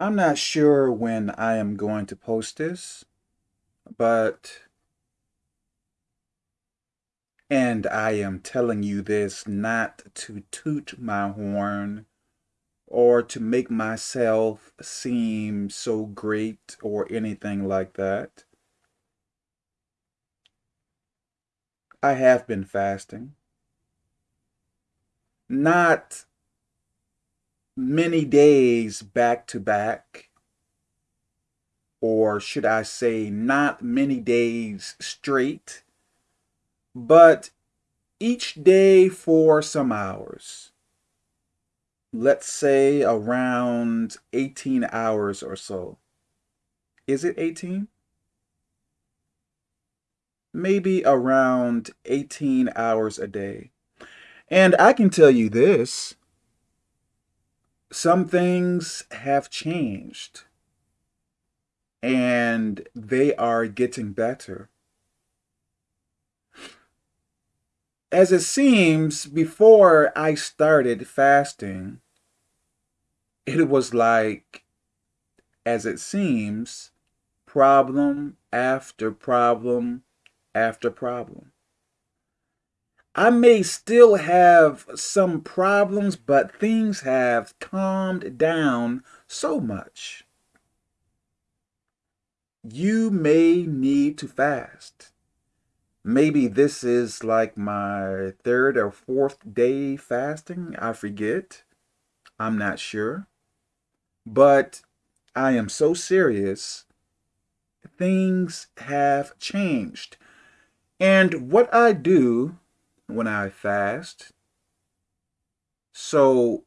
I'm not sure when I am going to post this, but, and I am telling you this not to toot my horn or to make myself seem so great or anything like that. I have been fasting. Not many days back to back, or should I say, not many days straight, but each day for some hours. Let's say around 18 hours or so. Is it 18? Maybe around 18 hours a day. And I can tell you this some things have changed and they are getting better. As it seems, before I started fasting, it was like, as it seems, problem after problem after problem. I may still have some problems, but things have calmed down so much. You may need to fast. Maybe this is like my third or fourth day fasting. I forget. I'm not sure. But I am so serious. Things have changed. And what I do when I fast. So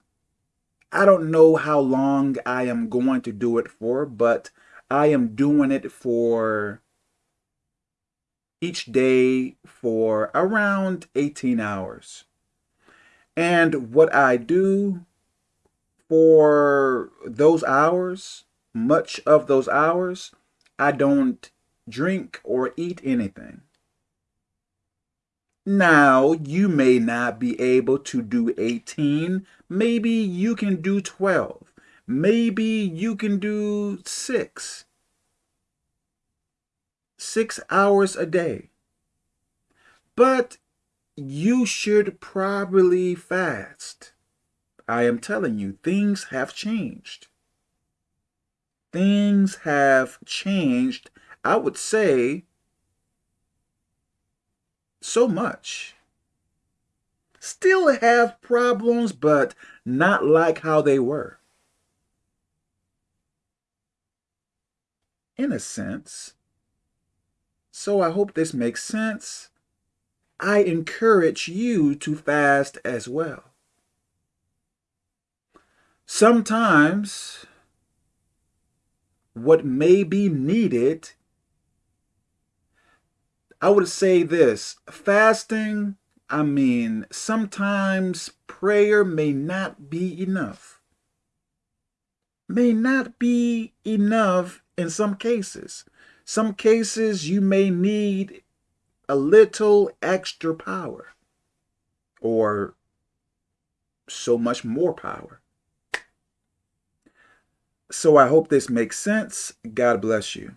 I don't know how long I am going to do it for, but I am doing it for each day for around 18 hours. And what I do for those hours, much of those hours, I don't drink or eat anything. Now, you may not be able to do 18. Maybe you can do 12. Maybe you can do 6. 6 hours a day. But you should probably fast. I am telling you, things have changed. Things have changed, I would say, so much. Still have problems, but not like how they were. In a sense. So I hope this makes sense. I encourage you to fast as well. Sometimes what may be needed I would say this, fasting, I mean, sometimes prayer may not be enough. May not be enough in some cases. Some cases you may need a little extra power or so much more power. So I hope this makes sense. God bless you.